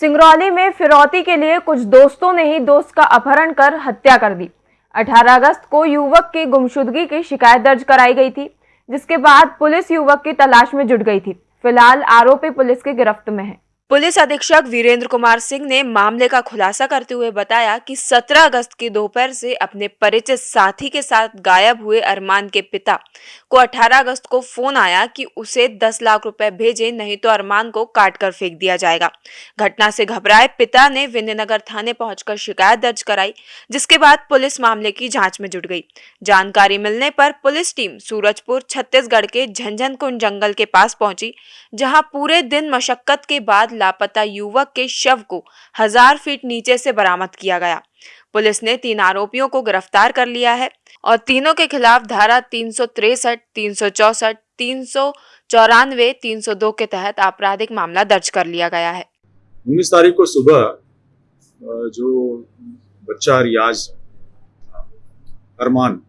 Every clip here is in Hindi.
सिंगरौली में फिरौती के लिए कुछ दोस्तों ने ही दोस्त का अपहरण कर हत्या कर दी। 18 अगस्त को युवक की गुमशुदगी की शिकायत दर्ज कराई गई थी, जिसके बाद पुलिस युवक की तलाश में जुट गई थी। फ़िलहाल आरोपी पुलिस की गिरफ्त में है। पुलिस अधीक्षक वीरेंद्र कुमार सिंह ने मामले का खुलासा करते हुए बताया कि 17 अगस्त की दोपहर से अपने परिचित साथी के साथ गायब हुए अरमान के पिता को 18 अगस्त को फ़ोन आया कि उसे 10 लाख रुपए भेजे, नहीं तो अरमान को काट कर फेंक दिया जाएगा। घटना से घबराए पिता ने विंध्यनगर थाने पहुंचकर शिकायत दर्ज कराई, जिसके बाद पुलिस मामले की जाँच में जुट गई। जानकारी मिलने पर पुलिस टीम सूरजपुर, छत्तीसगढ़ के झंझन कुंड जंगल के पास पहुँची, जहाँ पूरे दिन मशक्कत के बाद लापता युवक के शव को हज़ार फीट नीचे से बरामद किया गया। पुलिस ने तीन आरोपियों को गिरफ़्तार कर लिया है और तीनों के खिलाफ धारा तीन सौ तिरसठ, तीन सौ चौसठ, तीन सौ चौरानवे, तीन सौ दो के तहत आपराधिक मामला दर्ज कर लिया गया है। उन्नीस तारीख को सुबह जो बच्चा रियाज, अरमान,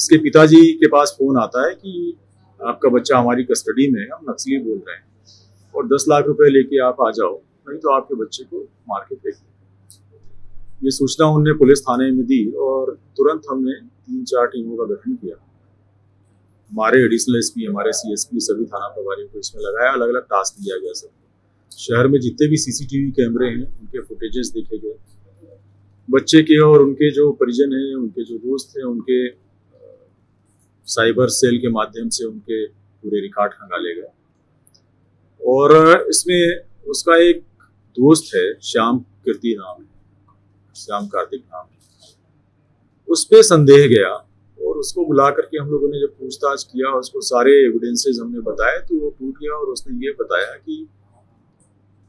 इसके पिताजी के पास फ़ोन आता है कि आपका बच्चा हमारी कस्टडी में है, हम नक्सली बोल रहे हैं। और दस लाख रुपए लेके आप आ जाओ, नहीं तो आपके बच्चे को मार के फेंक ये सूचना उनने पुलिस थाने में दी और तुरंत हमने तीन चार टीमों का गठन किया। हमारे एडिशनल एसपी हमारे सीएसपी सभी थाना प्रभारियों को इसमें लगाया। अलग अलग टास्क दिया गया सब। शहर में जितने भी सीसीटीवी कैमरे हैं, उनके फुटेजेस देखे गए। बच्चे के और उनके जो परिजन हैं, उनके जो दोस्त हैं, उनके साइबर सेल के माध्यम से उनके पूरे रिकॉर्ड खंगाले गए। और इसमें उसका एक दोस्त है, श्याम कीर्ति नाम है, श्याम कार्तिक नाम है। उस पर संदेह गया और उसको बुला करके हम लोगों ने जब पूछताछ किया, उसको सारे एविडेंसेस हमने बताए तो वो टूट गया और उसने ये बताया कि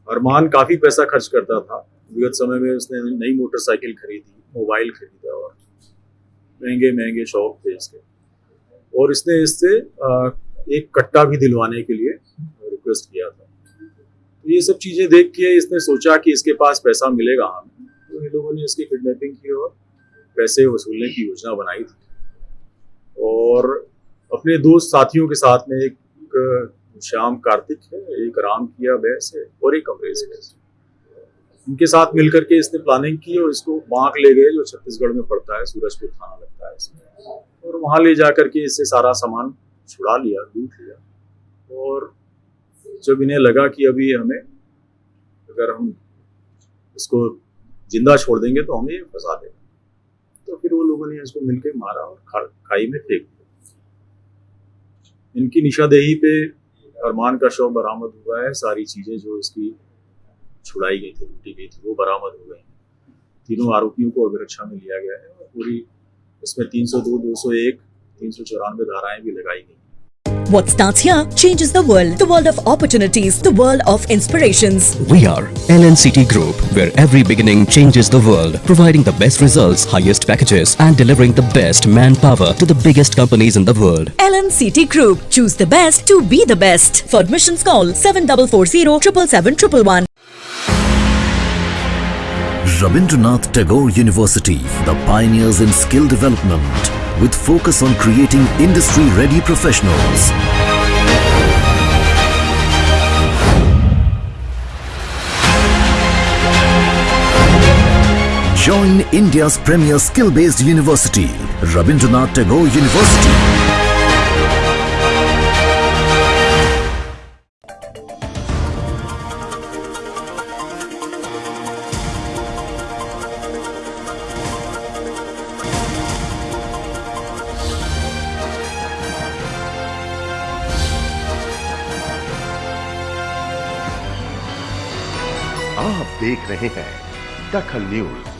अरमान काफ़ी पैसा खर्च करता था। विगत समय में उसने नई मोटरसाइकिल खरीदी मोबाइल खरीदा और महँगे महँगे शौक थे इसके। और इसने इससे एक कट्टा भी दिलवाने के लिए रिक्वेस्ट किया था। ये सब चीज़ें देख के इसने सोचा कि इसके पास पैसा मिलेगा। हमें तो इन लोगों ने इसकी किडनैपिंग की और पैसे वसूलने की योजना बनाई थी। और अपने दो साथियों के साथ में एक, श्याम कार्तिक है, एक राम किया बैस है और एक अमरेश बैस इनके साथ मिलकर के इसने प्लानिंग की और इसको बांक ले गए जो छत्तीसगढ़ में पड़ता है, सूरजपुर थाना लगता है इसमें। और वहाँ ले जाकर के इससे सारा सामान छुड़ा लिया, लूट लिया। और जब इन्हें लगा कि अभी हमें अगर हम इसको ज़िंदा छोड़ देंगे तो हमें फंसा देगा। तो फिर वो लोगों ने इसको मिलकर मारा और खाई में फेंक दिया। इनकी निशादेही पे अरमान का शव बरामद हुआ है। सारी चीज़ें जो इसकी छुड़ाई गई थी लूटी गई थी वो बरामद हो गई तीनों आरोपियों को अभिरक्षा में लिया गया है और पूरी इसमें 302, 201, तीन सौ चौरानवे धाराएँ भी लगाई गई What starts here changes the world. The world of opportunities. The world of inspirations. We are LNCT Group, where every beginning changes the world. Providing the best results, highest packages and delivering the best manpower to the biggest companies in the world. LNCT Group. Choose the best to be the best. For admissions call 7440 777 Rabindranath Tagore University, the pioneers in skill development with focus on creating industry-ready professionals. Join India's premier skill-based university, Rabindranath Tagore University. आप देख रहे हैं दखल न्यूज़।